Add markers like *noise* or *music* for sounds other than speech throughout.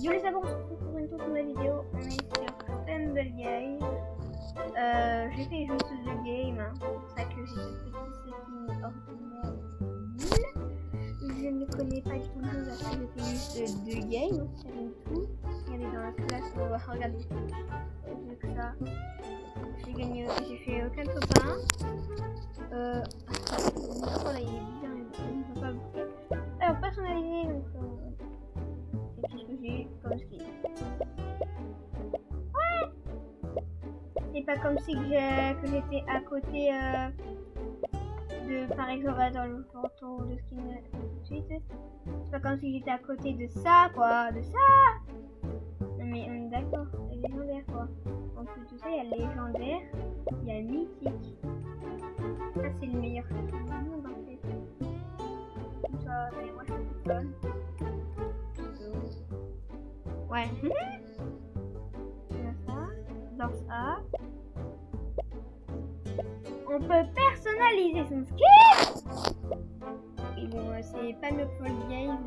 Yo les amis, on se retrouve pour une toute nouvelle vidéo. On est sur Stumble Game. Euh, j'ai fait juste deux games. C'est pour ça que j'ai ce petit setting ordinaire. Je ne connais pas du tout le jeu, parce que j'ai fait juste deux games. C'est tout. Regardez dans la classe, on va regarder. Vu que ça, j'ai gagné, j'ai fait aucun copain. Euh, oh là, il est bien, il ne pas. Alors, personnalisé, donc. Euh, comme skin. Ouais C'est pas comme si que j'étais à côté euh, de, par exemple, dans le photo de skin tout de. C'est pas comme si j'étais à côté de ça, quoi, de ça Non mais on est d'accord, légendaire, quoi. En plus de ça, il y a légendaire, il y a mythique. Ça, c'est le meilleur monde, Dans ça. On peut personnaliser son skin. Et bon, c'est pas le full game,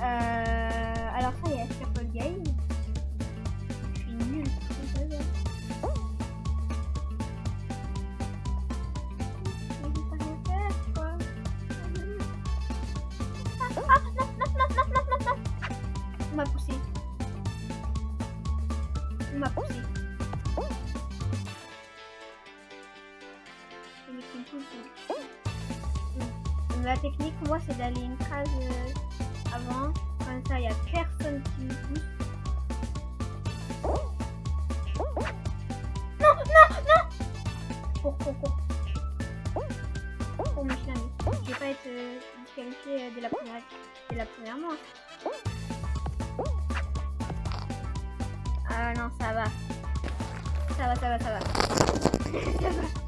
Euh, alors ça y est, sur le game. Je suis nulle. On m'a poussé. On m'a poussé. La technique, moi, c'est d'aller une case Comme ça, il n'y a personne qui me pousse. Non, non, non Cours, cours, cours. Cours, mon chien. Je vais pas être euh, euh, dès la première, dès la première manche. Ah non, ça va. Ça va, ça va, ça va. *laughs* ça va.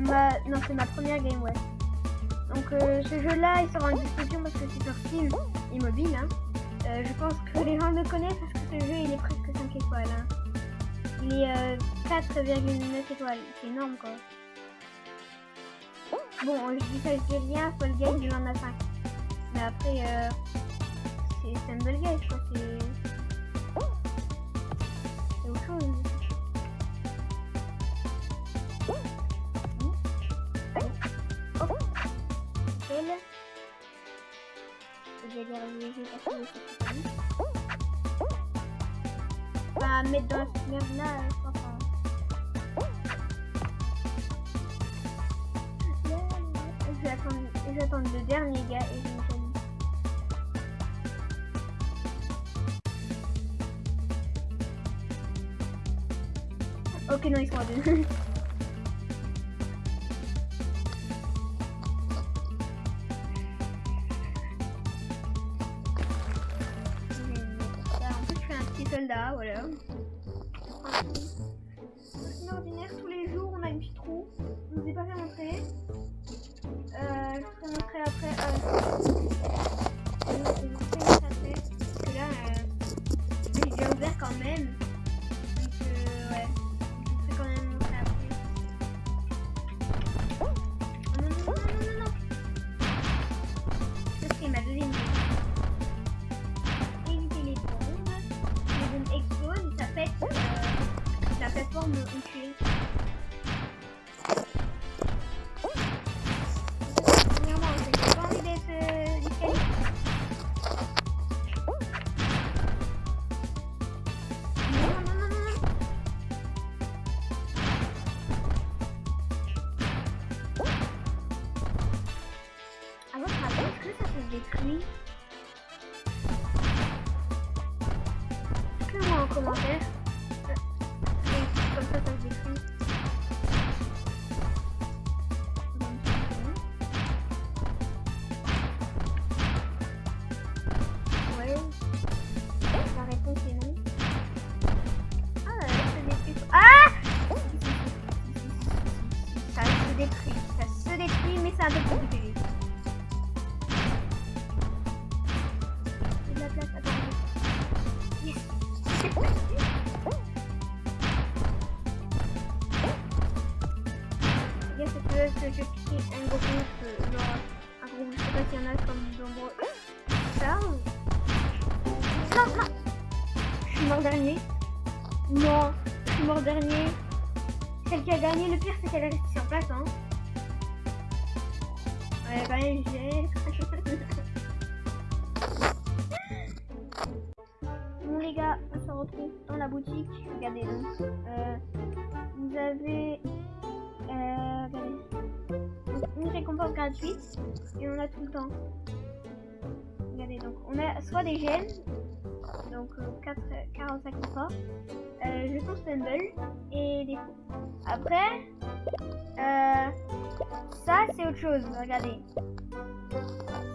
ma, non c'est ma première game ouais. Donc euh, ce jeu là il sera en discussion parce que c'est sur Steam et mobile. Hein. Euh, je pense que les gens le connaissent parce que ce jeu il est presque 5 étoiles. Hein. Il est euh, 4,9 étoiles, c'est énorme quoi. Bon je dis ça je dis rien, Fall Guys il en a 5. Mais après euh, c'est Stumble Guys quoi, c'est... C'est autre chose. Vais les réviser parce que c'est. Enfin, mettre dans cette merde là, je crois pas. Je vais attendre, vais le dernier gars et je me calme. Ok, non, ils sont à deux. *laughs* Dites-le-moi en commentaire. Et comme ça, Bien, veux que je crée un gros groupe, genre un groupe, je sais pas s'il y en a comme nombreux. Ça Non, non Je suis mort dernier. Non, je suis mort dernier. Celle qui a gagné, le pire c'est qu'elle est restée sur place, hein. Ouais, bah, j'ai... *laughs* Bon les gars, on se retrouve dans la boutique. Regardez donc. Euh, vous avez récompense gratuite et on a tout le temps. Regardez donc, on a soit des gemmes, donc euh, 4, 45 fois, euh, jetons stumble et des. Après, euh, ça c'est autre chose. Regardez.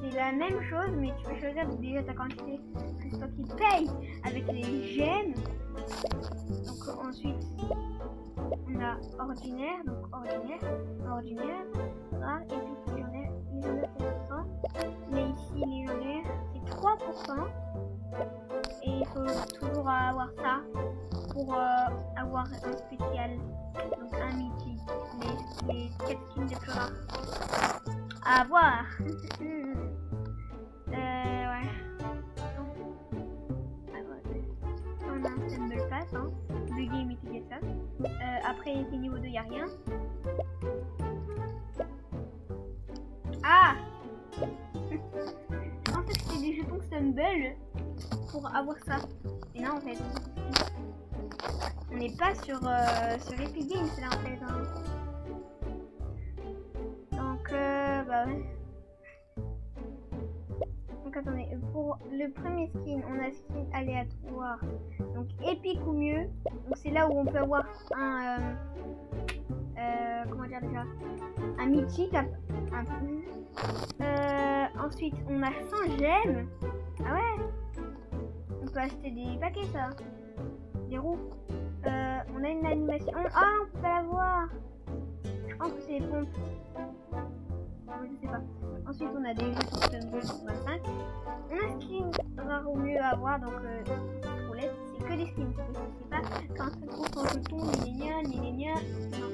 C'est la même chose, mais tu peux choisir déjà ta quantité. C'est toi qui paye avec les gemmes. Donc euh, ensuite, on a ordinaire, donc ordinaire, ordinaire, rare, et puis légendaire, c'est 100%. Mais ici, légendaire, c'est 3%. Et il faut toujours avoir ça pour euh, avoir un spécial, donc un mythique, les, les 4 skins les plus rares. À voir. *laughs* euh, ouais. On a un Stumble Pass, hein. Le game était ça. Euh, après, c'est niveau 2, y a rien. Stumble pour avoir ça. Et non, en fait. On n'est pas sur, euh, sur Epic Games là en fait. hein. Donc, euh, bah ouais. Donc attendez, pour le premier skin, on a skin aléatoire. Donc épique ou mieux. Donc c'est là où on peut avoir un... euh, euh, comment dire déjà Un mythique. Un, un- ensuite, on a 100 gemmes. On peut acheter des paquets ça. Des roues. Euh, on a une animation. Ah, on peut pas la voir. Je pense que c'est les pompes. Je sais pas. Ensuite, on a des jeux sur Stumble 25. On a skin rare ou mieux à avoir, donc euh, roulette, c'est que des skins. C'est pas quand ça trouve ton jeton, ni les ni les. Non.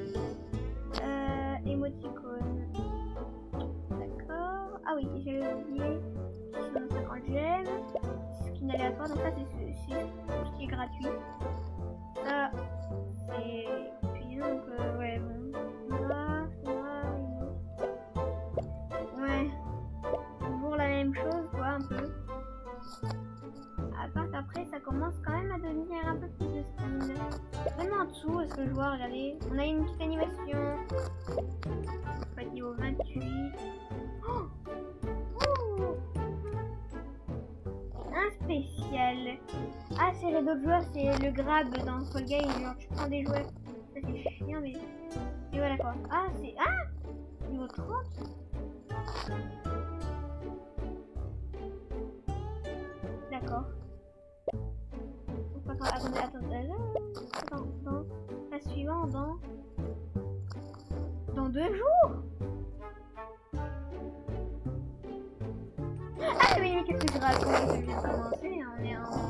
Euh, émoticône. D'accord. Ah oui, j'avais oublié. 650 gemmes. Skin aléatoire, donc ça, c'est ce- qui est gratuit. Ça, c'est. Puis donc, euh, ouais, bon. Là, là, Ouais. Toujours la même chose, quoi, un peu. À part qu'après, ça commence quand même à devenir un peu plus de stamina. Même en dessous, est-ce que je vois, regardez. On a une petite animation. Joueurs, c'est le grab dans Fall Guys. Genre, tu prends des joueurs. Ça, c'est chiant, mais. Et voilà quoi. Ah, c'est. Ah Niveau 30 D'accord. Attends, attendez, attendez. Attends, dans la suivante, dans. Dans deux jours Ah mais qu'est-ce que je raconte? Je viens de commencer, on est en.